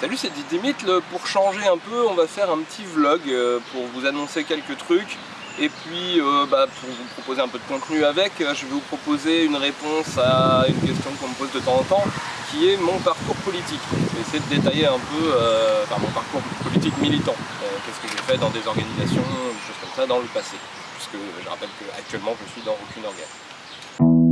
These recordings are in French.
Salut c'est Didymit, pour changer un peu on va faire un petit vlog euh, pour vous annoncer quelques trucs et puis euh, bah, pour vous proposer un peu de contenu avec, euh, je vais vous proposer une réponse à une question qu'on me pose de temps en temps qui est mon parcours politique. Je vais essayer de détailler un peu mon parcours politique militant, qu'est-ce que j'ai fait dans des organisations, des choses comme ça dans le passé, puisque je rappelle qu'actuellement je suis dans aucune organe.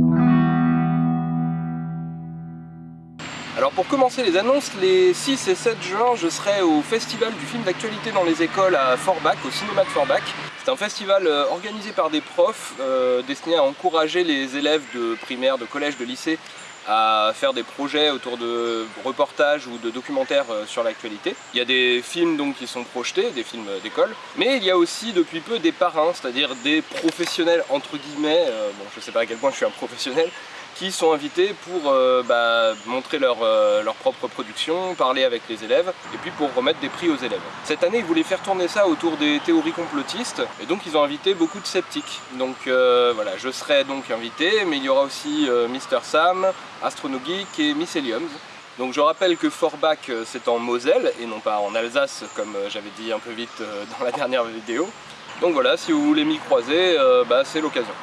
Alors pour commencer les annonces, les 6 et 7 juin, je serai au festival du film d'actualité dans les écoles à Forbach, au cinéma de Forbach. C'est un festival euh, organisé par des profs, euh, destiné à encourager les élèves de primaire, de collège, de lycée à faire des projets autour de reportages ou de documentaires euh, sur l'actualité. Il y a des films donc qui sont projetés, des films d'école, mais il y a aussi depuis peu des parrains, c'est-à-dire des professionnels entre guillemets, bon je sais pas à quel point je suis un professionnel, qui sont invités pour euh, bah, montrer leur, euh, leur, propre production, parler avec les élèves, et puis pour remettre des prix aux élèves. Cette année, ils voulaient faire tourner ça autour des théories complotistes, et donc ils ont invité beaucoup de sceptiques. Donc euh, voilà, je serai donc invité, mais il y aura aussi Mister Sam, Astronogeek et Miss Donc je rappelle que Forbach c'est en Moselle et non pas en Alsace comme j'avais dit un peu vite dans la dernière vidéo. Donc voilà, si vous voulez m'y croiser, bah, c'est l'occasion.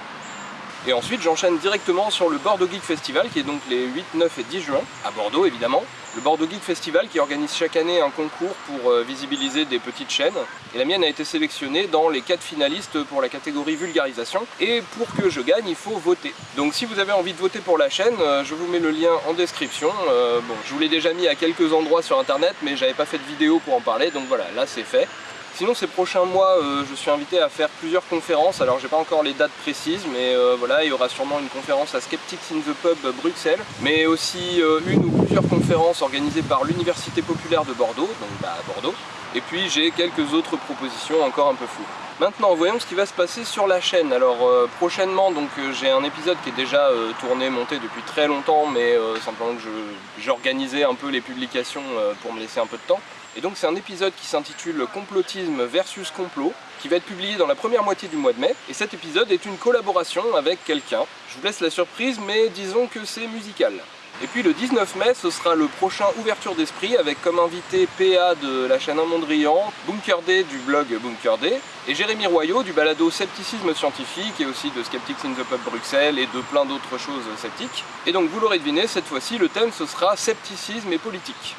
Et ensuite j'enchaîne directement sur le Bordeaux Geek Festival qui est donc les 8, 9 et 10 juin, à Bordeaux évidemment. Le Bordeaux Geek Festival qui organise chaque année un concours pour euh, visibiliser des petites chaînes. Et la mienne a été sélectionnée dans les 4 finalistes pour la catégorie vulgarisation. Et pour que je gagne, il faut voter. Donc si vous avez envie de voter pour la chaîne, euh, je vous mets le lien en description. Euh, bon, je vous l'ai déjà mis à quelques endroits sur internet, mais j'avais pas fait de vidéo pour en parler, donc voilà, là c'est fait. Sinon ces prochains mois euh, je suis invité à faire plusieurs conférences, alors j'ai pas encore les dates précises mais euh, voilà il y aura sûrement une conférence à Skeptics in the Pub Bruxelles mais aussi euh, une ou plusieurs conférences organisées par l'Université Populaire de Bordeaux, donc bah, à Bordeaux et puis j'ai quelques autres propositions encore un peu floues. Maintenant voyons ce qui va se passer sur la chaîne. Alors prochainement donc j'ai un épisode qui est déjà tourné, monté depuis très longtemps mais simplement que j'organisais un peu les publications pour me laisser un peu de temps. Et donc c'est un épisode qui s'intitule Complotisme versus complot, qui va être publié dans la première moitié du mois de mai. Et cet épisode est une collaboration avec quelqu'un. Je vous laisse la surprise, mais disons que c'est musical. Et puis le 19 mai, ce sera le prochain Ouverture d'Esprit avec comme invité PA de la chaîne Mondrian, Bunker Day du blog Bunker Day, et Jérémy Royaux du balado Scepticisme Scientifique et aussi de Skeptics in the Pub Bruxelles et de plein d'autres choses sceptiques. Et donc vous l'aurez deviné, cette fois-ci le thème ce sera Scepticisme et politique.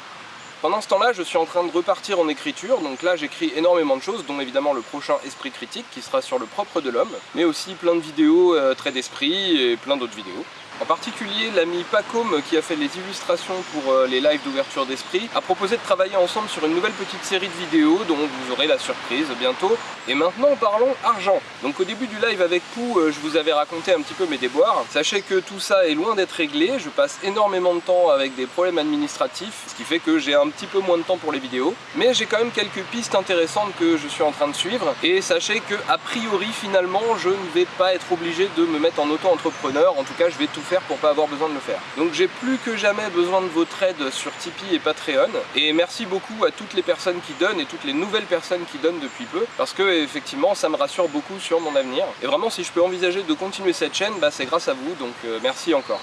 Pendant ce temps-là, je suis en train de repartir en écriture, donc là j'écris énormément de choses, dont évidemment le prochain Esprit Critique qui sera sur le propre de l'homme, mais aussi plein de vidéos euh, traits d'esprit et plein d'autres vidéos. En particulier, l'ami Pacom, qui a fait les illustrations pour euh, les lives d'ouverture d'esprit, a proposé de travailler ensemble sur une nouvelle petite série de vidéos dont vous aurez la surprise bientôt. Et maintenant, parlons argent. Donc au début du live avec Pou, euh, je vous avais raconté un petit peu mes déboires. Sachez que tout ça est loin d'être réglé, je passe énormément de temps avec des problèmes administratifs, ce qui fait que j'ai un petit peu moins de temps pour les vidéos. Mais j'ai quand même quelques pistes intéressantes que je suis en train de suivre. Et sachez que, a priori, finalement, je ne vais pas être obligé de me mettre en auto-entrepreneur. En tout cas, je vais tout faire pour pas avoir besoin de le faire. Donc j'ai plus que jamais besoin de votre aide sur Tipeee et Patreon et merci beaucoup à toutes les personnes qui donnent et toutes les nouvelles personnes qui donnent depuis peu parce que effectivement ça me rassure beaucoup sur mon avenir et vraiment si je peux envisager de continuer cette chaîne bah, c'est grâce à vous donc euh, merci encore.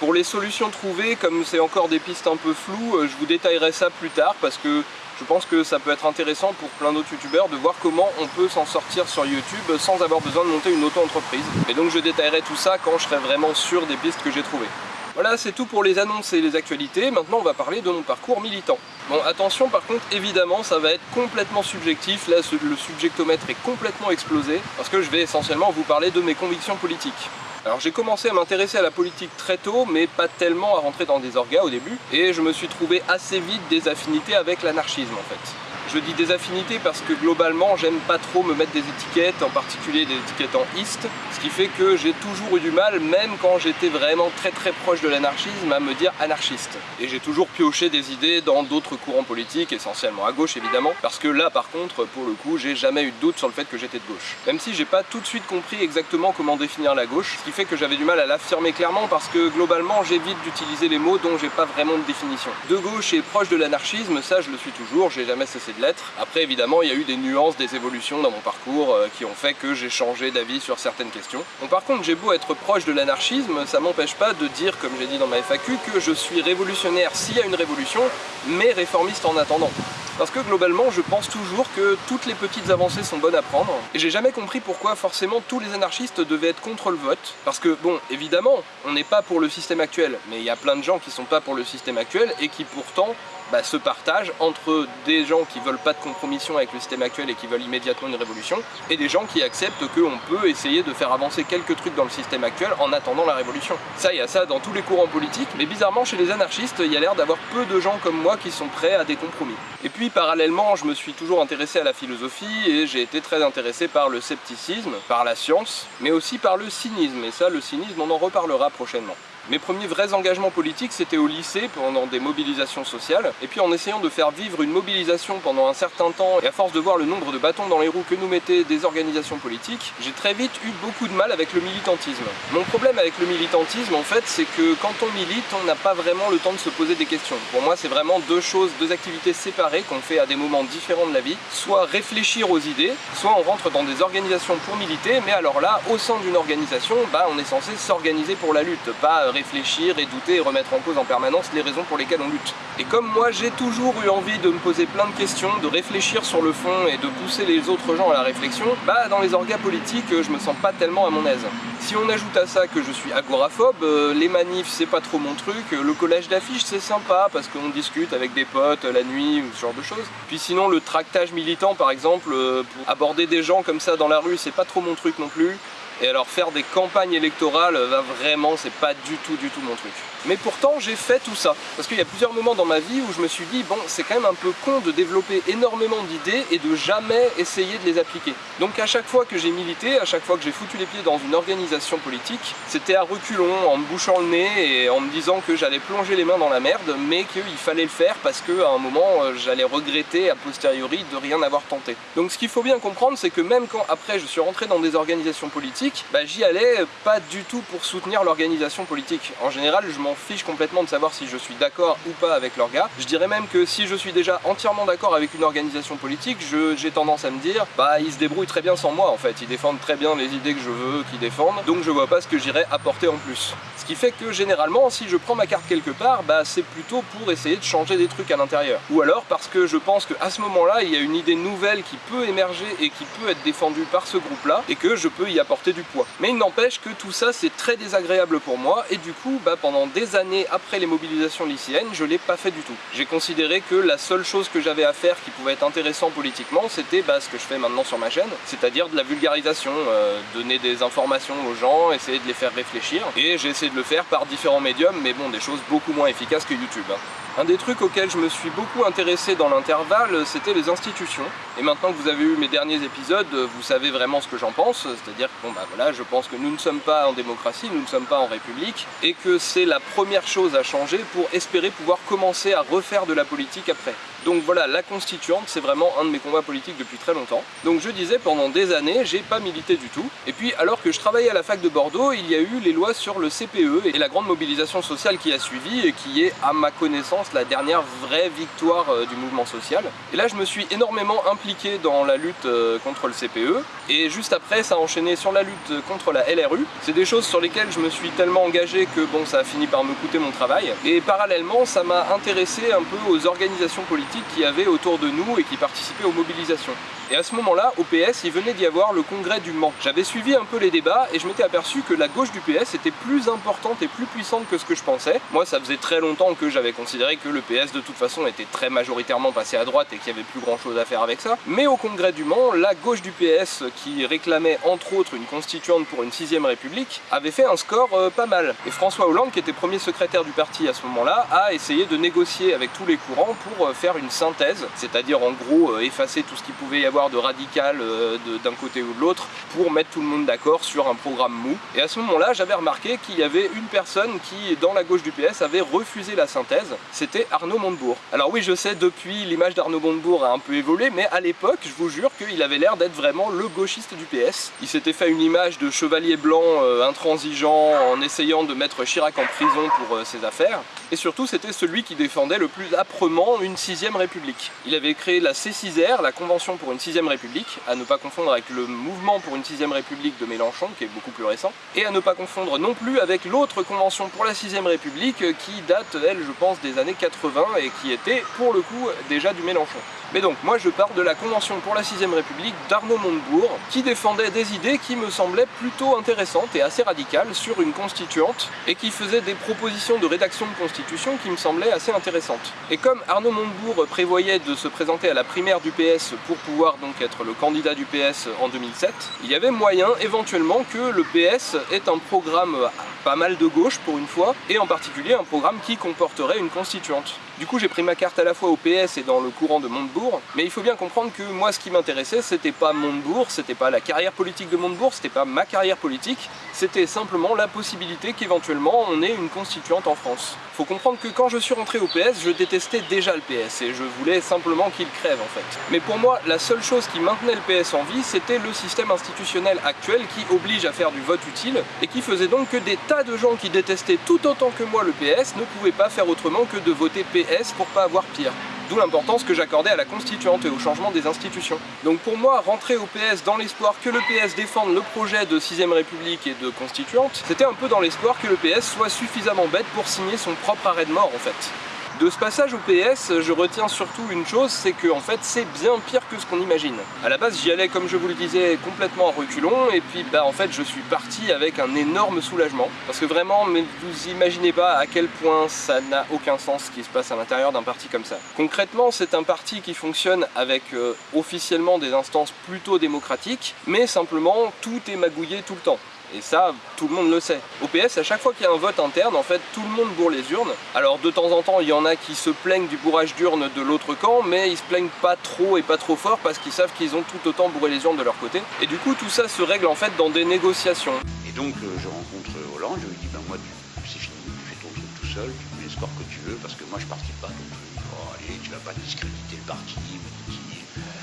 Pour les solutions trouvées, comme c'est encore des pistes un peu floues, euh, je vous détaillerai ça plus tard parce que je pense que ça peut être intéressant pour plein d'autres youtubeurs de voir comment on peut s'en sortir sur YouTube sans avoir besoin de monter une auto-entreprise. Et donc je détaillerai tout ça quand je serai vraiment sûr des pistes que j'ai trouvées. Voilà, c'est tout pour les annonces et les actualités. Maintenant, on va parler de mon parcours militant. Bon, attention, par contre, évidemment, ça va être complètement subjectif. Là, le subjectomètre est complètement explosé parce que je vais essentiellement vous parler de mes convictions politiques. Alors j'ai commencé à m'intéresser à la politique très tôt, mais pas tellement à rentrer dans des orgas au début, et je me suis trouvé assez vite des affinités avec l'anarchisme en fait. Je dis des affinités parce que globalement j'aime pas trop me mettre des étiquettes, en particulier des étiquettes en East, ce qui fait que j'ai toujours eu du mal, même quand j'étais vraiment très très proche de l'anarchisme, à me dire anarchiste. Et j'ai toujours pioché des idées dans d'autres courants politiques, essentiellement à gauche évidemment, parce que là par contre, pour le coup, j'ai jamais eu de doute sur le fait que j'étais de gauche. Même si j'ai pas tout de suite compris exactement comment définir la gauche, ce qui fait que j'avais du mal à l'affirmer clairement parce que globalement j'évite d'utiliser les mots dont j'ai pas vraiment de définition. De gauche et proche de l'anarchisme, ça je le suis toujours, j'ai jamais cessé de l'être. Après évidemment il y a eu des nuances, des évolutions dans mon parcours euh, qui ont fait que j'ai changé d'avis sur certaines questions. Bon par contre j'ai beau être proche de l'anarchisme, ça m'empêche pas de dire, comme j'ai dit dans ma FAQ, que je suis révolutionnaire s'il y a une révolution, mais réformiste en attendant. Parce que globalement, je pense toujours que toutes les petites avancées sont bonnes à prendre. Et j'ai jamais compris pourquoi forcément tous les anarchistes devaient être contre le vote. Parce que, bon, évidemment, on n'est pas pour le système actuel. Mais il y a plein de gens qui sont pas pour le système actuel et qui pourtant bah, se partagent entre des gens qui veulent pas de compromission avec le système actuel et qui veulent immédiatement une révolution, et des gens qui acceptent qu'on peut essayer de faire avancer quelques trucs dans le système actuel en attendant la révolution. Ça, il y a ça dans tous les courants politiques, mais bizarrement chez les anarchistes, il y a l'air d'avoir peu de gens comme moi qui sont prêts à des compromis. Et puis parallèlement, je me suis toujours intéressé à la philosophie et j'ai été très intéressé par le scepticisme, par la science, mais aussi par le cynisme, et ça, le cynisme, on en reparlera prochainement. Mes premiers vrais engagements politiques, c'était au lycée, pendant des mobilisations sociales, et puis en essayant de faire vivre une mobilisation pendant un certain temps, et à force de voir le nombre de bâtons dans les roues que nous mettaient des organisations politiques, j'ai très vite eu beaucoup de mal avec le militantisme. Mon problème avec le militantisme, en fait, c'est que quand on milite, on n'a pas vraiment le temps de se poser des questions. Pour moi, c'est vraiment deux choses, deux activités séparées qu'on fait à des moments différents de la vie. Soit réfléchir aux idées, soit on rentre dans des organisations pour militer, mais alors là, au sein d'une organisation, bah, on est censé s'organiser pour la lutte, pas réfléchir et douter et remettre en cause en permanence les raisons pour lesquelles on lutte. Et comme moi j'ai toujours eu envie de me poser plein de questions, de réfléchir sur le fond et de pousser les autres gens à la réflexion, bah dans les orgas politiques je me sens pas tellement à mon aise. Si on ajoute à ça que je suis agoraphobe, euh, les manifs c'est pas trop mon truc, le collage d'affiches c'est sympa parce qu'on discute avec des potes la nuit ou ce genre de choses. Puis sinon le tractage militant par exemple, euh, pour aborder des gens comme ça dans la rue c'est pas trop mon truc non plus. Et alors faire des campagnes électorales, va vraiment, c'est pas du tout du tout mon truc. Mais pourtant j'ai fait tout ça, parce qu'il y a plusieurs moments dans ma vie où je me suis dit bon c'est quand même un peu con de développer énormément d'idées et de jamais essayer de les appliquer. Donc à chaque fois que j'ai milité, à chaque fois que j'ai foutu les pieds dans une organisation politique, c'était à reculons, en me bouchant le nez et en me disant que j'allais plonger les mains dans la merde, mais qu'il fallait le faire parce qu'à un moment euh, j'allais regretter a posteriori de rien avoir tenté. Donc ce qu'il faut bien comprendre c'est que même quand après je suis rentré dans des organisations politiques, bah, j'y allais pas du tout pour soutenir l'organisation politique. En général je m'en fiche complètement de savoir si je suis d'accord ou pas avec leur gars. Je dirais même que si je suis déjà entièrement d'accord avec une organisation politique, j'ai tendance à me dire, bah ils se débrouillent très bien sans moi en fait, ils défendent très bien les idées que je veux qu'ils défendent, donc je vois pas ce que j'irais apporter en plus. Ce qui fait que généralement, si je prends ma carte quelque part, bah c'est plutôt pour essayer de changer des trucs à l'intérieur. Ou alors parce que je pense qu'à ce moment-là, il y a une idée nouvelle qui peut émerger et qui peut être défendue par ce groupe-là, et que je peux y apporter du poids. Mais il n'empêche que tout ça, c'est très désagréable pour moi, et du coup, bah pendant des années après les mobilisations lycéennes, je l'ai pas fait du tout. J'ai considéré que la seule chose que j'avais à faire qui pouvait être intéressant politiquement, c'était bah, ce que je fais maintenant sur ma chaîne, c'est-à-dire de la vulgarisation, euh, donner des informations aux gens, essayer de les faire réfléchir, et j'ai essayé de le faire par différents médiums, mais bon, des choses beaucoup moins efficaces que YouTube. Hein. Un des trucs auxquels je me suis beaucoup intéressé dans l'intervalle, c'était les institutions. Et maintenant que vous avez eu mes derniers épisodes, vous savez vraiment ce que j'en pense, c'est-à-dire que bon bah voilà, je pense que nous ne sommes pas en démocratie, nous ne sommes pas en république, et que c'est la première chose à changer pour espérer pouvoir commencer à refaire de la politique après. Donc voilà, la constituante, c'est vraiment un de mes combats politiques depuis très longtemps. Donc je disais, pendant des années, j'ai pas milité du tout. Et puis, alors que je travaillais à la fac de Bordeaux, il y a eu les lois sur le CPE et la grande mobilisation sociale qui a suivi et qui est, à ma connaissance, la dernière vraie victoire euh, du mouvement social. Et là, je me suis énormément impliqué dans la lutte euh, contre le CPE. Et juste après, ça a enchaîné sur la lutte contre la LRU. C'est des choses sur lesquelles je me suis tellement engagé que bon, ça a fini par me coûter mon travail. Et parallèlement, ça m'a intéressé un peu aux organisations politiques qui avait autour de nous et qui participaient aux mobilisations. Et à ce moment-là, au PS, il venait d'y avoir le congrès du Mans. J'avais suivi un peu les débats et je m'étais aperçu que la gauche du PS était plus importante et plus puissante que ce que je pensais. Moi, ça faisait très longtemps que j'avais considéré que le PS, de toute façon, était très majoritairement passé à droite et qu'il n'y avait plus grand-chose à faire avec ça. Mais au congrès du Mans, la gauche du PS, qui réclamait entre autres une constituante pour une sixième république, avait fait un score euh, pas mal. Et François Hollande, qui était premier secrétaire du parti à ce moment-là, a essayé de négocier avec tous les courants pour euh, faire une synthèse, c'est-à-dire en gros euh, effacer tout ce qu'il pouvait y avoir de radical euh, d'un côté ou de l'autre pour mettre tout le monde d'accord sur un programme mou. Et à ce moment-là, j'avais remarqué qu'il y avait une personne qui, dans la gauche du PS, avait refusé la synthèse, c'était Arnaud Montebourg. Alors oui, je sais, depuis, l'image d'Arnaud Montebourg a un peu évolué, mais à l'époque, je vous jure qu'il avait l'air d'être vraiment le gauchiste du PS. Il s'était fait une image de chevalier blanc euh, intransigeant en essayant de mettre Chirac en prison pour ses affaires. Et surtout, c'était celui qui défendait le plus âprement une sixième 6ème République. Il avait créé la C6R, la Convention pour une 6ème République, à ne pas confondre avec le mouvement pour une 6ème République de Mélenchon, qui est beaucoup plus récent, et à ne pas confondre non plus avec l'autre Convention pour la 6ème République, qui date, elle, je pense, des années 80, et qui était, pour le coup, déjà du Mélenchon. Mais donc, moi je pars de la Convention pour la 6ème République d'Arnaud Montebourg, qui défendait des idées qui me semblaient plutôt intéressantes et assez radicales sur une constituante, et qui faisait des propositions de rédaction de constitution qui me semblaient assez intéressantes. Et comme Arnaud Montebourg prévoyait de se présenter à la primaire du PS pour pouvoir donc être le candidat du PS en 2007, il y avait moyen éventuellement que le PS ait un programme pas mal de gauche pour une fois, et en particulier un programme qui comporterait une constituante. Du coup j'ai pris ma carte à la fois au PS et dans le courant de Montebourg, mais il faut bien comprendre que moi ce qui m'intéressait c'était pas Montebourg, c'était pas la carrière politique de Montebourg, c'était pas ma carrière politique, c'était simplement la possibilité qu'éventuellement on ait une constituante en France. Faut comprendre que quand je suis rentré au PS, je détestais déjà le PS et je voulais simplement qu'il crève en fait. Mais pour moi, la seule chose qui maintenait le PS en vie, c'était le système institutionnel actuel qui oblige à faire du vote utile et qui faisait donc que des tas de gens qui détestaient tout autant que moi le PS ne pouvaient pas faire autrement que de voter PS pour pas avoir pire. D'où l'importance que j'accordais à la constituante et au changement des institutions. Donc pour moi, rentrer au PS dans l'espoir que le PS défende le projet de 6ème République et de constituante, c'était un peu dans l'espoir que le PS soit suffisamment bête pour signer son propre arrêt de mort en fait. De ce passage au PS, je retiens surtout une chose, c'est que fait c'est bien pire que ce qu'on imagine. À la base j'y allais comme je vous le disais complètement en reculons et puis bah en fait je suis parti avec un énorme soulagement parce que vraiment mais vous imaginez pas à quel point ça n'a aucun sens ce qui se passe à l'intérieur d'un parti comme ça. Concrètement c'est un parti qui fonctionne avec euh, officiellement des instances plutôt démocratiques mais simplement tout est magouillé tout le temps. Et ça, tout le monde le sait. Au PS, à chaque fois qu'il y a un vote interne, en fait, tout le monde bourre les urnes. Alors de temps en temps, il y en a qui se plaignent du bourrage d'urnes de l'autre camp, mais ils se plaignent pas trop et pas trop fort parce qu'ils savent qu'ils ont tout autant bourré les urnes de leur côté. Et du coup, tout ça se règle en fait dans des négociations. Et donc, euh, je rencontre Hollande, je lui dis, ben moi, c'est fini, tu fais ton truc tout seul, tu mets le score que tu veux, parce que moi, je participe pas truc. Oh, allez, tu vas pas discréditer le parti,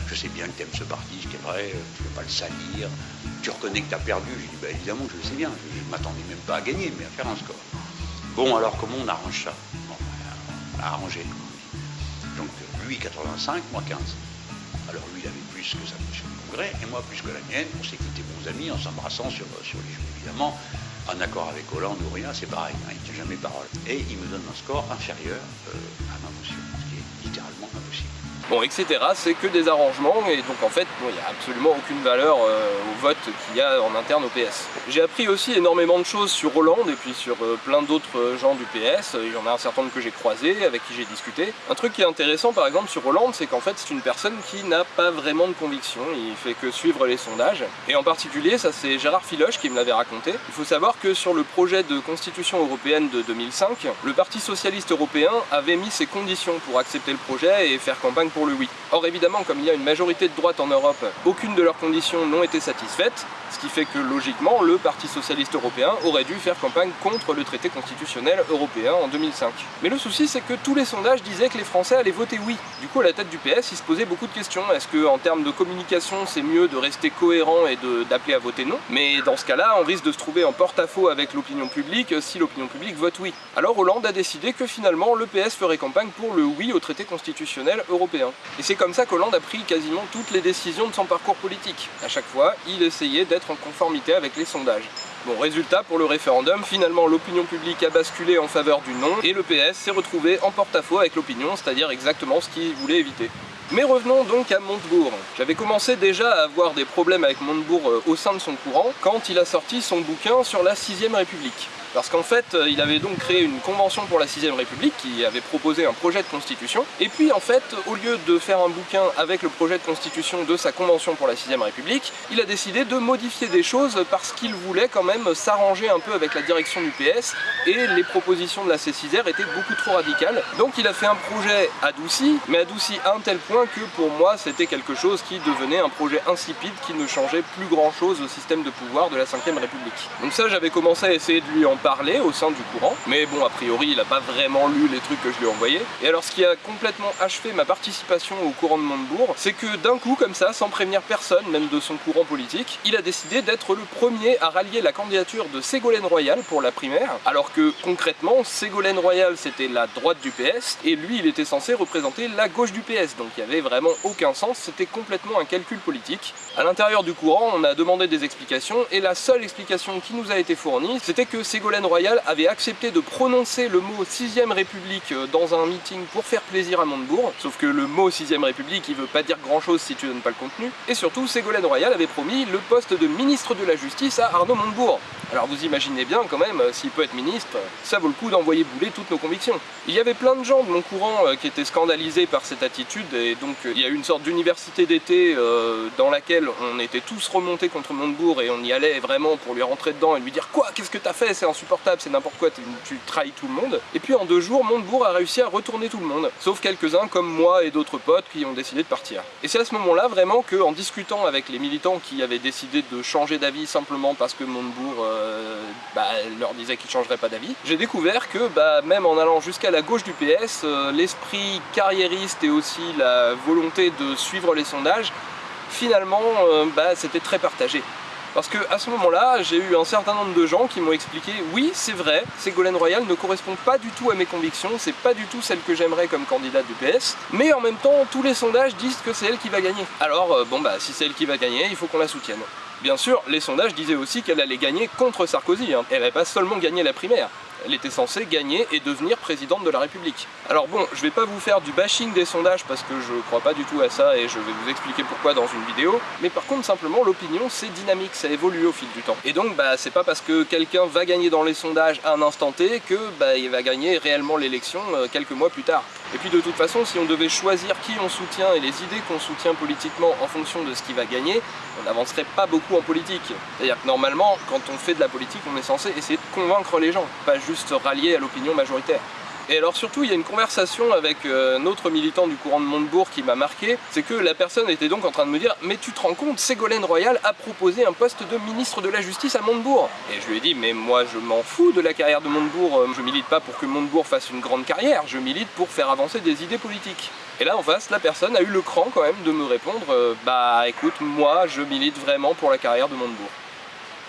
je sais bien que tu aimes ce parti, est vrai, tu ne veux pas le salir, tu reconnais que tu as perdu. J'ai dit, bah, évidemment, je le sais bien, je m'attendais même pas à gagner, mais à faire un score. Bon, alors comment on arrange ça? Bon, On a arrangé. Donc lui 85, moi 15. Alors lui, il avait plus que sa motion de congrès, et moi plus que la mienne. On s'est quittés bons amis en s'embrassant sur, sur les joues, évidemment. En accord avec Hollande ou rien, c'est pareil, hein, il ne tient jamais parole. Et il me donne un score inférieur euh, bon, etc. C'est que des arrangements et donc en fait, il n'y a absolument aucune valeur euh, au vote qu'il y a en interne au PS. J'ai appris aussi énormément de choses sur Hollande et puis sur euh, plein d'autres euh, gens du PS. Il y en a un certain nombre que j'ai croisés, avec qui j'ai discuté. Un truc qui est intéressant par exemple sur Hollande, c'est qu'en fait c'est une personne qui n'a pas vraiment de conviction, il fait que suivre les sondages. Et en particulier, ça c'est Gérard Filoche qui me l'avait raconté. Il faut savoir que sur le projet de constitution européenne de 2005, le Parti Socialiste Européen avait mis ses conditions pour accepter le projet et faire campagne pour le oui. Or évidemment, comme il y a une majorité de droite en Europe, aucune de leurs conditions n'ont été satisfaites, ce qui fait que logiquement, le Parti Socialiste Européen aurait dû faire campagne contre le traité constitutionnel européen en 2005. Mais le souci, c'est que tous les sondages disaient que les Français allaient voter oui. Du coup, à la tête du PS, il se posait beaucoup de questions. Est-ce que en termes de communication, c'est mieux de rester cohérent et d'appeler à voter non? Mais dans ce cas-là, on risque de se trouver en porte-à-faux avec l'opinion publique si l'opinion publique vote oui. Alors Hollande a décidé que finalement, le PS ferait campagne pour le oui au traité constitutionnel européen. Et c'est comme ça qu'Hollande a pris quasiment toutes les décisions de son parcours politique. À chaque fois, il essayait d'être en conformité avec les sondages. Bon, résultat, pour le référendum, finalement l'opinion publique a basculé en faveur du non et le PS s'est retrouvé en porte-à-faux avec l'opinion, c'est-à-dire exactement ce qu'il voulait éviter. Mais revenons donc à Montebourg. J'avais commencé déjà à avoir des problèmes avec Montebourg euh, au sein de son courant quand il a sorti son bouquin sur la 6ème République. Parce qu'en fait, euh, il avait donc créé une convention pour la 6ème République qui avait proposé un projet de constitution. Et puis en fait, au lieu de faire un bouquin avec le projet de constitution de sa convention pour la 6ème République, il a décidé de modifier des choses parce qu'il voulait quand même s'arranger un peu avec la direction du PS et les propositions de la C6R étaient beaucoup trop radicales. Donc il a fait un projet adouci, mais adouci à un tel point que pour moi c'était quelque chose qui devenait un projet insipide qui ne changeait plus grand chose au système de pouvoir de la 5ème République. Donc ça j'avais commencé à essayer de lui en parler au sein du courant, mais bon, a priori, il a pas vraiment lu les trucs que je lui ai envoyés. Et alors, ce qui a complètement achevé ma participation au courant de Montebourg, c'est que d'un coup, comme ça, sans prévenir personne, même de son courant politique, il a décidé d'être le premier à rallier la candidature de Ségolène Royal pour la primaire, alors que concrètement, Ségolène Royal c'était la droite du PS, et lui il était censé représenter la gauche du PS, donc il n'y avait vraiment aucun sens, c'était complètement un calcul politique. À l'intérieur du courant, on a demandé des explications, et la seule explication qui nous a été fournie, c'était que Ségolène Royal avait accepté de prononcer le mot 6ème République euh, dans un meeting pour faire plaisir à Montebourg, sauf que le mot 6ème République il veut pas dire grand chose si tu donnes pas le contenu, et surtout Ségolène Royal avait promis le poste de ministre de la Justice à Arnaud Montebourg. Alors vous imaginez bien quand même, euh, s'il peut être ministre, ça vaut le coup d'envoyer bouler toutes nos convictions. Il y avait plein de gens de mon courant euh, qui étaient scandalisés par cette attitude. Et donc il y a eu une sorte d'université d'été dans laquelle on était tous remontés contre Montebourg et on y allait vraiment pour lui rentrer dedans et lui dire quoi? Qu'est-ce que t'as fait? C'est n'importe quoi tu trahis tout le monde et puis en deux jours Montebourg a réussi à retourner tout le monde sauf quelques-uns comme moi et d'autres potes qui ont décidé de partir et c'est à ce moment là vraiment que en discutant avec les militants qui avaient décidé de changer d'avis simplement parce que Montebourg euh, bah, leur disait qu'ils changeraient pas d'avis. J'ai découvert que bah, même en allant jusqu'à la gauche du PS, euh, l'esprit carriériste et aussi la volonté de suivre les sondages, finalement euh, bah, c'était très partagé. Parce que à ce moment-là, j'ai eu un certain nombre de gens qui m'ont expliqué oui, c'est vrai, Ségolène Royal ne correspond pas du tout à mes convictions, c'est pas du tout celle que j'aimerais comme candidate du PS, mais en même temps, tous les sondages disent que c'est elle qui va gagner. Alors, bon bah, si c'est elle qui va gagner, il faut qu'on la soutienne. Bien sûr, les sondages disaient aussi qu'elle allait gagner contre Sarkozy, hein. elle n'avait pas seulement gagné la primaire, elle était censée gagner et devenir présidente de la République. Alors bon, je vais pas vous faire du bashing des sondages parce que je crois pas du tout à ça et je vais vous expliquer pourquoi dans une vidéo, mais par contre simplement l'opinion c'est dynamique, ça évolue au fil du temps. Et donc bah c'est pas parce que quelqu'un va gagner dans les sondages à un instant T que bah il va gagner réellement l'élection euh, quelques mois plus tard. Et puis de toute façon, si on devait choisir qui on soutient et les idées qu'on soutient politiquement en fonction de ce qui va gagner, on n'avancerait pas beaucoup en politique. C'est-à-dire que normalement, quand on fait de la politique, on est censé essayer de convaincre les gens, pas juste rallier à l'opinion majoritaire. Et alors surtout, il y a une conversation avec euh, un autre militant du courant de Montebourg qui m'a marqué, c'est que la personne était donc en train de me dire « Mais tu te rends compte, Ségolène Royal a proposé un poste de ministre de la Justice à Montebourg !» Et je lui ai dit « Mais moi, je m'en fous de la carrière de Montebourg, euh, je milite pas pour que Montebourg fasse une grande carrière, je milite pour faire avancer des idées politiques. » Et là, en face, la personne a eu le cran quand même de me répondre euh, Bah écoute, moi, je milite vraiment pour la carrière de Montebourg. »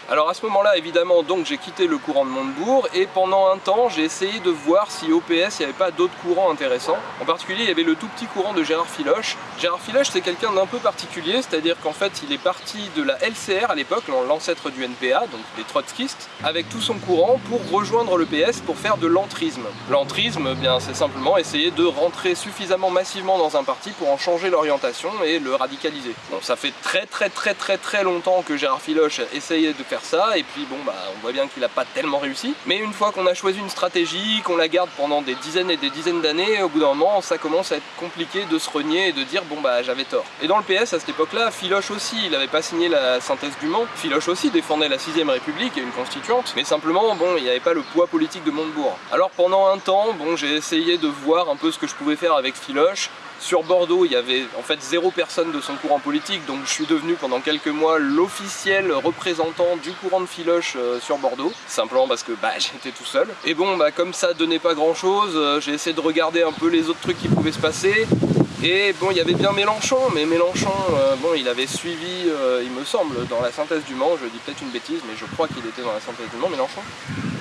Alors à ce moment-là, évidemment, donc j'ai quitté le courant de Montebourg et pendant un temps, j'ai essayé de voir si au PS, il n'y avait pas d'autres courants intéressants. En particulier, il y avait le tout petit courant de Gérard Filoche. Gérard Filoche, c'est quelqu'un d'un peu particulier, c'est-à-dire qu'en fait, il est parti de la LCR à l'époque, l'ancêtre du NPA, donc des trotskistes, avec tout son courant pour rejoindre le PS pour faire de l'entrisme. L'entrisme, eh c'est simplement essayer de rentrer suffisamment massivement dans un parti pour en changer l'orientation et le radicaliser. Bon, ça fait très très très très très longtemps que Gérard Filoche essayait de faire ça, et puis bon bah on voit bien qu'il a pas tellement réussi. Mais une fois qu'on a choisi une stratégie, qu'on la garde pendant des dizaines et des dizaines d'années, au bout d'un moment ça commence à être compliqué de se renier et de dire bon bah j'avais tort. Et dans le PS à cette époque-là, Philoche aussi, il avait pas signé la synthèse du Mans, Philoche aussi défendait la 6ème République et une constituante, mais simplement bon il n'y avait pas le poids politique de Montebourg. Alors pendant un temps, bon j'ai essayé de voir un peu ce que je pouvais faire avec Philoche, sur Bordeaux, il y avait en fait zéro personne de son courant politique, donc je suis devenu pendant quelques mois l'officiel représentant du courant de Filoche euh, sur Bordeaux, simplement parce que bah, j'étais tout seul. Et bon, bah, comme ça donnait pas grand chose, euh, j'ai essayé de regarder un peu les autres trucs qui pouvaient se passer, et bon, il y avait bien Mélenchon, mais Mélenchon, euh, bon, il avait suivi, il me semble, dans la synthèse du Mans, je dis peut-être une bêtise, mais je crois qu'il était dans la synthèse du Mans, Mélenchon.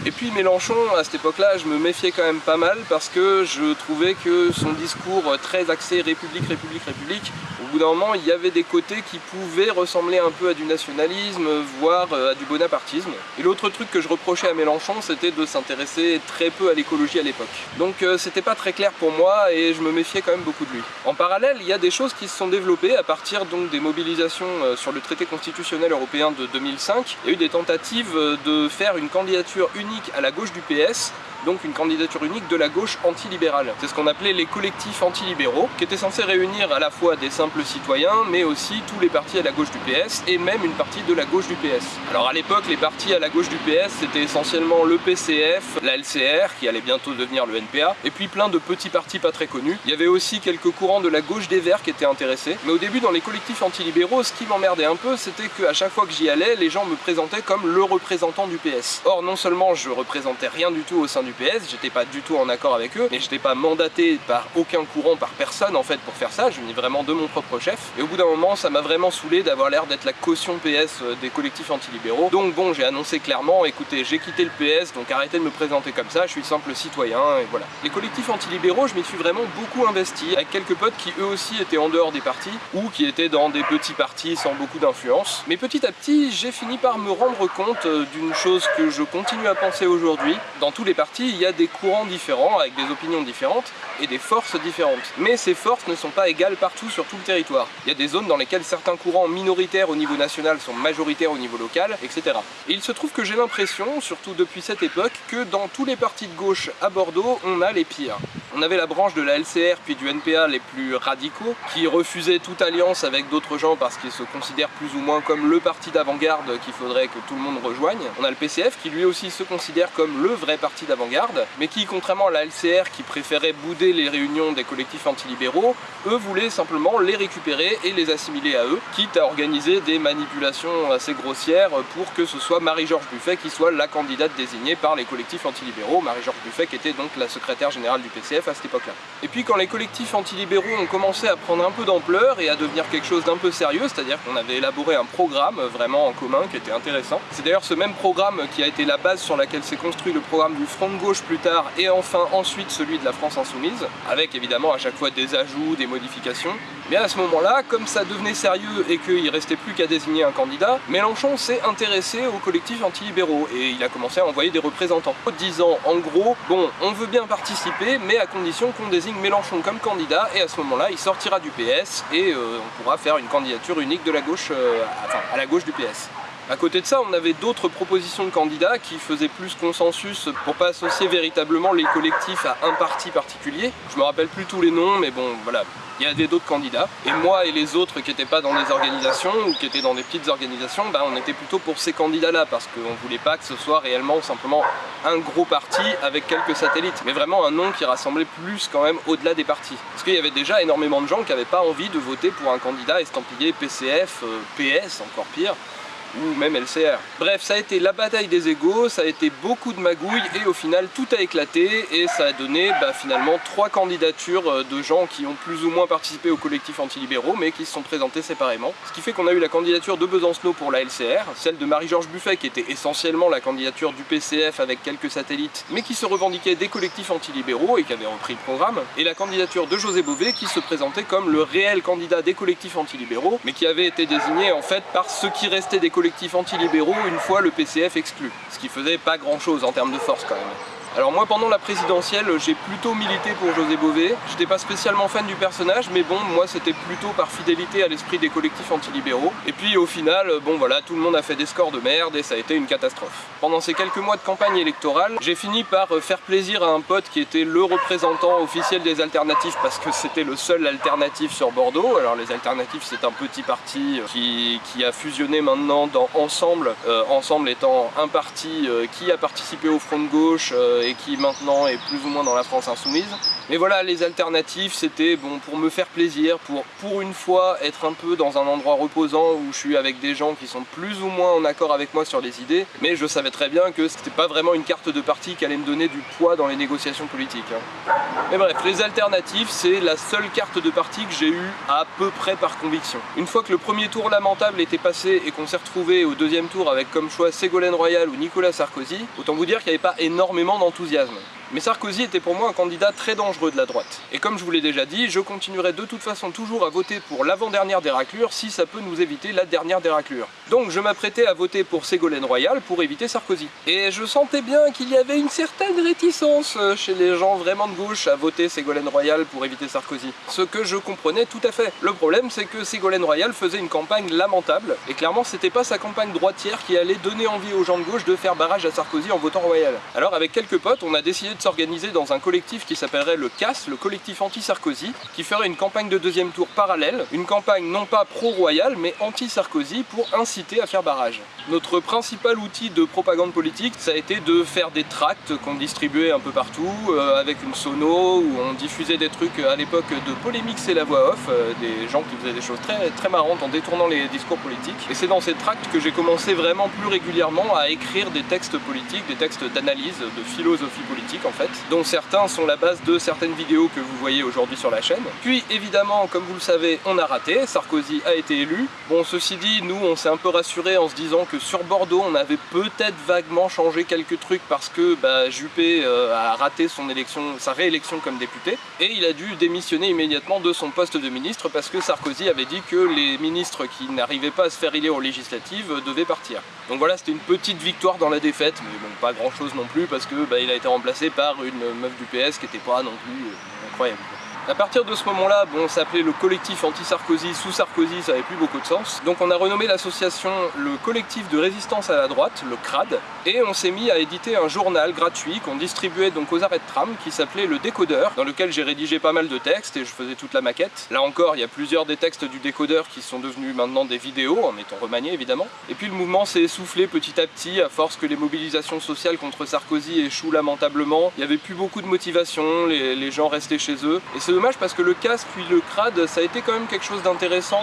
Et puis Mélenchon, à cette époque-là, je me méfiais quand même pas mal parce que je trouvais que son discours très axé République, République, République, au bout d'un moment, il y avait des côtés qui pouvaient ressembler un peu à du nationalisme, voire euh, à du bonapartisme. Et l'autre truc que je reprochais à Mélenchon, c'était de s'intéresser très peu à l'écologie à l'époque. Donc euh, c'était pas très clair pour moi et je me méfiais quand même beaucoup de lui. En parallèle, il y a des choses qui se sont développées à partir donc des mobilisations euh, sur le traité constitutionnel européen de 2005. Il y a eu des tentatives de faire une candidature unique à la gauche du PS donc une candidature unique de la gauche antilibérale. C'est ce qu'on appelait les collectifs antilibéraux, qui étaient censés réunir à la fois des simples citoyens, mais aussi tous les partis à la gauche du PS, et même une partie de la gauche du PS. Alors à l'époque, les partis à la gauche du PS, c'était essentiellement le PCF, la LCR, qui allait bientôt devenir le NPA, et puis plein de petits partis pas très connus. Il y avait aussi quelques courants de la gauche des Verts qui étaient intéressés, mais au début dans les collectifs antilibéraux, ce qui m'emmerdait un peu, c'était qu'à chaque fois que j'y allais, les gens me présentaient comme le représentant du PS. Or non seulement je représentais rien du tout au sein du PS, j'étais pas du tout en accord avec eux, mais j'étais pas mandaté par aucun courant, par personne en fait pour faire ça, je venais vraiment de mon propre chef. Et au bout d'un moment, ça m'a vraiment saoulé d'avoir l'air d'être la caution PS euh, des collectifs anti-libéraux. Donc bon, j'ai annoncé clairement, écoutez, j'ai quitté le PS, donc arrêtez de me présenter comme ça, je suis simple citoyen, et voilà. Les collectifs anti-libéraux, je m'y suis vraiment beaucoup investi, avec quelques potes qui eux aussi étaient en dehors des partis, ou qui étaient dans des petits partis sans beaucoup d'influence. Mais petit à petit, j'ai fini par me rendre compte euh, d'une chose que je continue à penser aujourd'hui. Dans tous les partis, il y a des courants différents, avec des opinions différentes, et des forces différentes. Mais ces forces ne sont pas égales partout sur tout le territoire. Il y a des zones dans lesquelles certains courants minoritaires au niveau national sont majoritaires au niveau local, etc. Et il se trouve que j'ai l'impression, surtout depuis cette époque, que dans tous les partis de gauche à Bordeaux, on a les pires. On avait la branche de la LCR puis du NPA les plus radicaux, qui refusaient toute alliance avec d'autres gens parce qu'ils se considèrent plus ou moins comme le parti d'avant-garde qu'il faudrait que tout le monde rejoigne. On a le PCF qui lui aussi se considère comme le vrai parti d'avant-garde, mais qui, contrairement à la LCR qui préférait bouder les réunions des collectifs antilibéraux, eux voulaient simplement les récupérer et les assimiler à eux, quitte à organiser des manipulations assez grossières pour que ce soit Marie-Georges Buffet qui soit la candidate désignée par les collectifs antilibéraux. Marie-Georges Buffet qui était donc la secrétaire générale du PCF à cette époque-là. Et puis quand les collectifs antilibéraux ont commencé à prendre un peu d'ampleur et à devenir quelque chose d'un peu sérieux, c'est-à-dire qu'on avait élaboré un programme vraiment en commun qui était intéressant. C'est d'ailleurs ce même programme qui a été la base sur laquelle s'est construit le programme du Front de Gauche plus tard et enfin ensuite celui de la France Insoumise, avec évidemment à chaque fois des ajouts, des modifications. Mais à ce moment-là, comme ça devenait sérieux et qu'il restait plus qu'à désigner un candidat, Mélenchon s'est intéressé aux collectifs antilibéraux et il a commencé à envoyer des représentants, disant en gros, bon, on veut bien participer, mais à condition qu'on désigne Mélenchon comme candidat et à ce moment-là, il sortira du PS et euh, on pourra faire une candidature unique de la gauche, euh, enfin à la gauche du PS. À côté de ça, on avait d'autres propositions de candidats qui faisaient plus consensus pour pas associer véritablement les collectifs à un parti particulier. Je me rappelle plus tous les noms, mais bon, voilà, il y avait d'autres candidats. Et moi et les autres qui n'étaient pas dans des organisations ou qui étaient dans des petites organisations, ben, on était plutôt pour ces candidats-là parce qu'on voulait pas que ce soit réellement simplement un gros parti avec quelques satellites, mais vraiment un nom qui rassemblait plus quand même au-delà des partis. Parce qu'il y avait déjà énormément de gens qui n'avaient pas envie de voter pour un candidat estampillé PCF, euh, PS, encore pire, ou même LCR. Bref, ça a été la bataille des égaux, ça a été beaucoup de magouilles et au final tout a éclaté et ça a donné bah, finalement trois candidatures euh, de gens qui ont plus ou moins participé au collectif antilibéraux mais qui se sont présentés séparément. Ce qui fait qu'on a eu la candidature de Besancenot pour la LCR, celle de Marie-Georges Buffet qui était essentiellement la candidature du PCF avec quelques satellites mais qui se revendiquait des collectifs antilibéraux et qui avait repris le programme, et la candidature de José Bové qui se présentait comme le réel candidat des collectifs antilibéraux mais qui avait été désigné en fait par ceux qui restaient des collectifs antilibéraux une fois le PCF exclu. Ce qui faisait pas grand chose en termes de force quand même. Alors moi pendant la présidentielle j'ai plutôt milité pour José Bové. J'étais pas spécialement fan du personnage mais bon moi c'était plutôt par fidélité à l'esprit des collectifs antilibéraux. Et puis au final bon voilà tout le monde a fait des scores de merde et ça a été une catastrophe. Pendant ces quelques mois de campagne électorale j'ai fini par euh, faire plaisir à un pote qui était le représentant officiel des alternatives parce que c'était le seul alternatif sur Bordeaux. Alors les alternatives c'est un petit parti euh, qui, qui, a fusionné maintenant dans Ensemble, euh, Ensemble étant un parti qui a participé au Front de Gauche qui maintenant est plus ou moins dans la France insoumise. Mais voilà, les alternatives, c'était bon pour me faire plaisir, pour pour une fois être un peu dans un endroit reposant où je suis avec des gens qui sont plus ou moins en accord avec moi sur les idées, mais je savais très bien que c'était pas vraiment une carte de parti qui allait me donner du poids dans les négociations politiques. Hein. Mais bref, les alternatives, c'est la seule carte de parti que j'ai eue à peu près par conviction. Une fois que le premier tour lamentable était passé et qu'on s'est retrouvé au deuxième tour avec comme choix Ségolène Royal ou Nicolas Sarkozy, autant vous dire qu'il n'y avait pas énormément d'enthousiasme. Mais Sarkozy était pour moi un candidat très dangereux de la droite. Et comme je vous l'ai déjà dit, je continuerai de toute façon toujours à voter pour l'avant-dernière des raclures si ça peut nous éviter la dernière des raclures. Donc je m'apprêtais à voter pour Ségolène Royal pour éviter Sarkozy. Et je sentais bien qu'il y avait une certaine réticence euh, chez les gens vraiment de gauche à voter Ségolène Royal pour éviter Sarkozy. Ce que je comprenais tout à fait. Le problème c'est que Ségolène Royal faisait une campagne lamentable, et clairement c'était pas sa campagne droitière qui allait donner envie aux gens de gauche de faire barrage à Sarkozy en votant Royal. Alors avec quelques potes, on a décidé de s'organiser dans un collectif qui s'appellerait le CAS, le collectif anti-Sarkozy, qui ferait une campagne de deuxième tour parallèle, une campagne non pas pro-royale mais anti-Sarkozy pour inciter à faire barrage. Notre principal outil de propagande politique, ça a été de faire des tracts qu'on distribuait un peu partout, euh, avec une sono, où on diffusait des trucs à l'époque de polémique c'est la voix off, euh, des gens qui faisaient des choses très, très marrantes en détournant les discours politiques. Et c'est dans ces tracts que j'ai commencé vraiment plus régulièrement à écrire des textes politiques, des textes d'analyse, de philosophie politique dont certains sont la base de certaines vidéos que vous voyez aujourd'hui sur la chaîne. Puis évidemment, comme vous le savez, on a raté, Sarkozy a été élu. Bon, ceci dit, nous on s'est un peu rassuré en se disant que sur Bordeaux, on avait peut-être vaguement changé quelques trucs parce que bah, Juppé euh, a raté son élection, sa réélection comme député, et il a dû démissionner immédiatement de son poste de ministre parce que Sarkozy avait dit que les ministres qui n'arrivaient pas à se faire élire aux législatives devaient partir. Donc voilà, c'était une petite victoire dans la défaite, mais bon, pas grand chose non plus parce que bah, il a été remplacé par une meuf du PS qui était pas non plus euh, incroyable. A partir de ce moment-là, bon, on s'appelait le collectif anti-Sarkozy, sous Sarkozy, ça n'avait plus beaucoup de sens. Donc on a renommé l'association le collectif de résistance à la droite, le CRAD, et on s'est mis à éditer un journal gratuit qu'on distribuait donc aux arrêts de tram qui s'appelait le Décodeur, dans lequel j'ai rédigé pas mal de textes et je faisais toute la maquette. Là encore, il y a plusieurs des textes du Décodeur qui sont devenus maintenant des vidéos, en étant remaniés évidemment. Et puis le mouvement s'est essoufflé petit à petit, à force que les mobilisations sociales contre Sarkozy échouent lamentablement. Il n'y avait plus beaucoup de motivation, les, gens restaient chez eux. Dommage parce que le CAS puis le CRAD, ça a été quand même quelque chose d'intéressant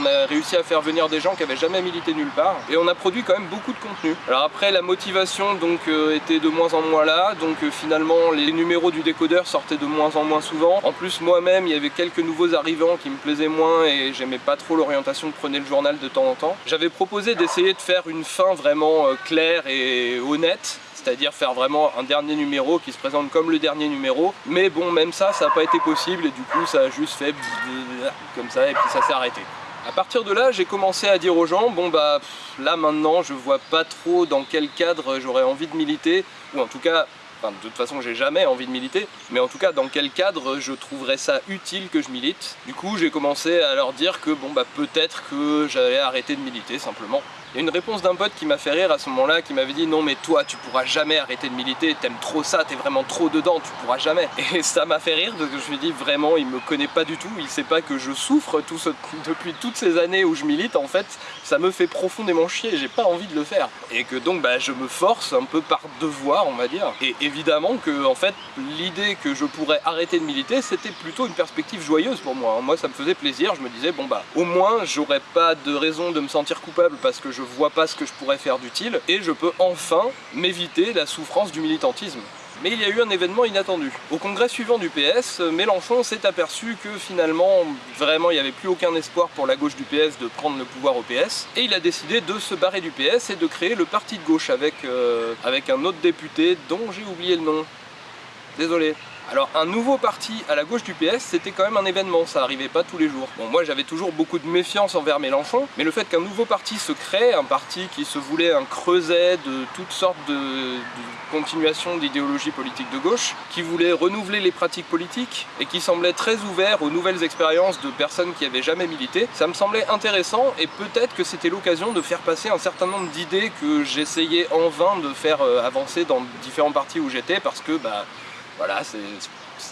on a réussi à faire venir des gens qui avaient jamais milité nulle part et on a produit quand même beaucoup de contenu. Alors après la motivation donc euh, était de moins en moins là, donc euh, finalement les numéros du décodeur sortaient de moins en moins souvent. En plus moi-même il y avait quelques nouveaux arrivants qui me plaisaient moins et j'aimais pas trop l'orientation que prenait le journal de temps en temps. J'avais proposé d'essayer de faire une fin vraiment euh, claire et honnête c'est-à-dire faire vraiment un dernier numéro qui se présente comme le dernier numéro. Mais bon, même ça, ça n'a pas été possible et du coup, ça a juste fait comme ça et puis ça s'est arrêté. A partir de là, j'ai commencé à dire aux gens, bon bah là maintenant, je vois pas trop dans quel cadre j'aurais envie de militer, ou en tout cas de toute façon j'ai jamais envie de militer, mais en tout cas dans quel cadre je trouverais ça utile que je milite? Du coup j'ai commencé à leur dire que bon bah peut-être que j'allais arrêter de militer simplement. Il y a une réponse d'un pote qui m'a fait rire à ce moment-là, qui m'avait dit non mais toi tu pourras jamais arrêter de militer, t'aimes trop ça, t'es vraiment trop dedans, tu pourras jamais. Et ça m'a fait rire parce que je me dis vraiment il me connaît pas du tout, il sait pas que je souffre depuis toutes ces années où je milite en fait, ça me fait profondément chier, j'ai pas envie de le faire. Et que donc bah, je me force un peu par devoir on va dire. Et évidemment que en fait l'idée que je pourrais arrêter de militer c'était plutôt une perspective joyeuse pour moi. Moi ça me faisait plaisir, je me disais bon bah au moins j'aurais pas de raison de me sentir coupable parce que je vois pas ce que je pourrais faire d'utile et je peux enfin m'éviter la souffrance du militantisme. Mais il y a eu un événement inattendu. Au congrès suivant du PS, Mélenchon s'est aperçu que finalement, vraiment, il n'y avait plus aucun espoir pour la gauche du PS de prendre le pouvoir au PS. Et il a décidé de se barrer du PS et de créer le parti de gauche avec, euh, avec un autre député dont j'ai oublié le nom. Désolé. Alors un nouveau parti à la gauche du PS, c'était quand même un événement, ça arrivait pas tous les jours. Bon moi j'avais toujours beaucoup de méfiance envers Mélenchon, mais le fait qu'un nouveau parti se crée, un parti qui se voulait un creuset de toutes sortes de, continuations d'idéologie politique de gauche, qui voulait renouveler les pratiques politiques et qui semblait très ouvert aux nouvelles expériences de personnes qui avaient jamais milité, ça me semblait intéressant et peut-être que c'était l'occasion de faire passer un certain nombre d'idées que j'essayais en vain de faire euh, avancer dans différents partis où j'étais parce que bah voilà, c'est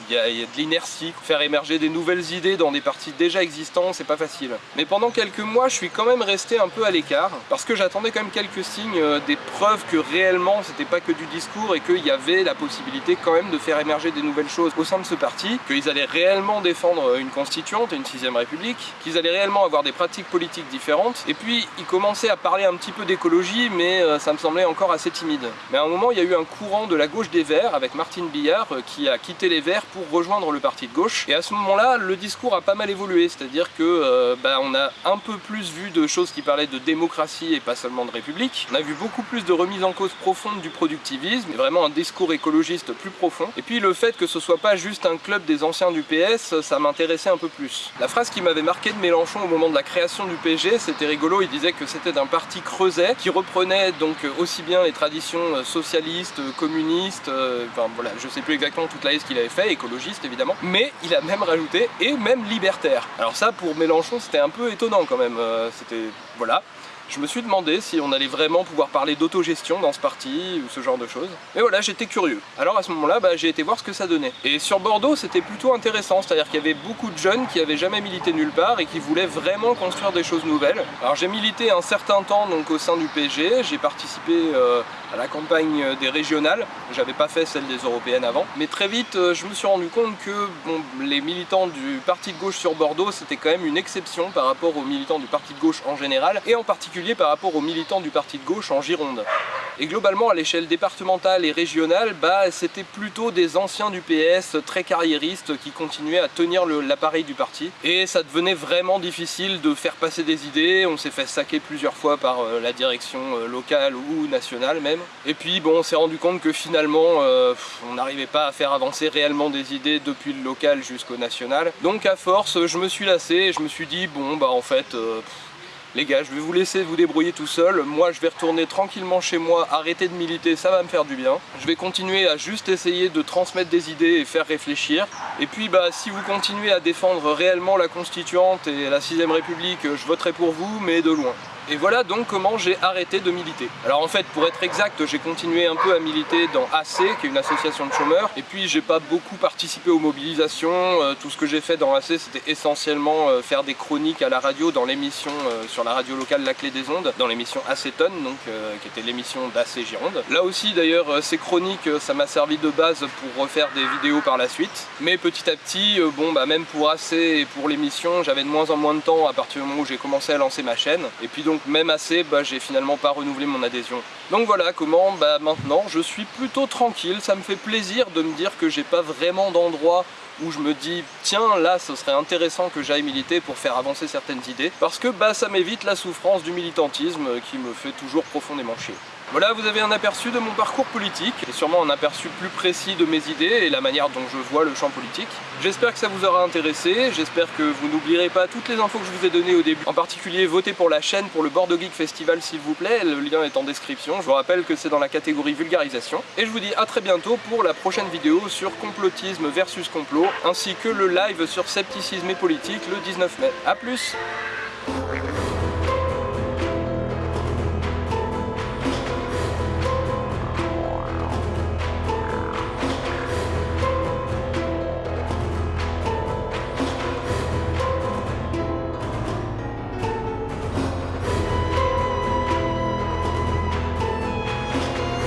il y, a, de l'inertie. Faire émerger des nouvelles idées dans des partis déjà existants, c'est pas facile. Mais pendant quelques mois, je suis quand même resté un peu à l'écart, parce que j'attendais quand même quelques signes, euh, des preuves que réellement c'était pas que du discours et qu'il y avait la possibilité quand même de faire émerger des nouvelles choses au sein de ce parti, qu'ils allaient réellement défendre une constituante et une sixième république, qu'ils allaient réellement avoir des pratiques politiques différentes, et puis ils commençaient à parler un petit peu d'écologie, mais euh, ça me semblait encore assez timide. Mais à un moment, il y a eu un courant de la gauche des Verts, avec Martine Billard, euh, qui a quitté les Verts pour rejoindre le parti de gauche. Et à ce moment-là, le discours a pas mal évolué, c'est-à-dire que euh, bah, on a un peu plus vu de choses qui parlaient de démocratie et pas seulement de république. On a vu beaucoup plus de remise en cause profonde du productivisme, et vraiment un discours écologiste plus profond. Et puis le fait que ce soit pas juste un club des anciens du PS, ça m'intéressait un peu plus. La phrase qui m'avait marqué de Mélenchon au moment de la création du PG, c'était rigolo, il disait que c'était d'un parti creuset qui reprenait donc aussi bien les traditions socialistes, communistes, euh, enfin voilà, je sais plus exactement toute la liste qu'il avait fait, écologiste évidemment, mais il a même rajouté et même libertaire. Alors ça pour Mélenchon c'était un peu étonnant quand même, euh, c'était voilà. Je me suis demandé si on allait vraiment pouvoir parler d'autogestion dans ce parti ou ce genre de choses. Mais voilà, j'étais curieux. Alors à ce moment-là, bah, j'ai été voir ce que ça donnait. Et sur Bordeaux, c'était plutôt intéressant, c'est-à-dire qu'il y avait beaucoup de jeunes qui avaient jamais milité nulle part et qui voulaient vraiment construire des choses nouvelles. Alors j'ai milité un certain temps donc au sein du PG, j'ai participé euh, à la campagne des régionales, j'avais pas fait celle des européennes avant, mais très vite euh, je me suis rendu compte que les militants du parti de gauche sur Bordeaux c'était quand même une exception par rapport aux militants du parti de gauche en général et en particulier par rapport aux militants du parti de gauche en Gironde. Et globalement à l'échelle départementale et régionale, bah, c'était plutôt des anciens du PS très carriéristes qui continuaient à tenir l'appareil du parti et ça devenait vraiment difficile de faire passer des idées, on s'est fait saquer plusieurs fois par euh, la direction euh, locale ou nationale même. Et puis bon, on s'est rendu compte que finalement, euh, on n'arrivait pas à faire avancer réellement des idées depuis le local jusqu'au national. Donc à force, je me suis lassé et je me suis dit, bon bah en fait, les gars, je vais vous laisser vous débrouiller tout seul. Moi, je vais retourner tranquillement chez moi, arrêter de militer, ça va me faire du bien. Je vais continuer à juste essayer de transmettre des idées et faire réfléchir. Et puis, bah, si vous continuez à défendre réellement la Constituante et la 6ème République, je voterai pour vous, mais de loin. Et voilà donc comment j'ai arrêté de militer. Alors en fait, pour être exact, j'ai continué un peu à militer dans AC, qui est une association de chômeurs, et puis j'ai pas beaucoup participé aux mobilisations. Euh, tout ce que j'ai fait dans AC, c'était essentiellement euh, faire des chroniques à la radio dans l'émission euh, sur la radio locale La Clé des Ondes, dans l'émission Acétone, donc qui était l'émission d'AC Gironde. Là aussi d'ailleurs, ces chroniques, ça m'a servi de base pour refaire des vidéos par la suite. Mais petit à petit, bon bah même pour AC et pour l'émission, j'avais de moins en moins de temps à partir du moment où j'ai commencé à lancer ma chaîne. Et puis donc donc même assez, bah, j'ai finalement pas renouvelé mon adhésion. Donc voilà comment bah, maintenant je suis plutôt tranquille, ça me fait plaisir de me dire que j'ai pas vraiment d'endroit où je me dis tiens là ce serait intéressant que j'aille militer pour faire avancer certaines idées parce que bah ça m'évite la souffrance du militantisme qui me fait toujours profondément chier. Voilà, vous avez un aperçu de mon parcours politique, et sûrement un aperçu plus précis de mes idées et la manière dont je vois le champ politique. J'espère que ça vous aura intéressé, j'espère que vous n'oublierez pas toutes les infos que je vous ai données au début. En particulier, votez pour la chaîne pour le Bordeaux Geek Festival s'il vous plaît, le lien est en description. Je vous rappelle que c'est dans la catégorie vulgarisation. Et je vous dis à très bientôt pour la prochaine vidéo sur complotisme versus complot, ainsi que le live sur scepticisme et politique le 19 mai. A plus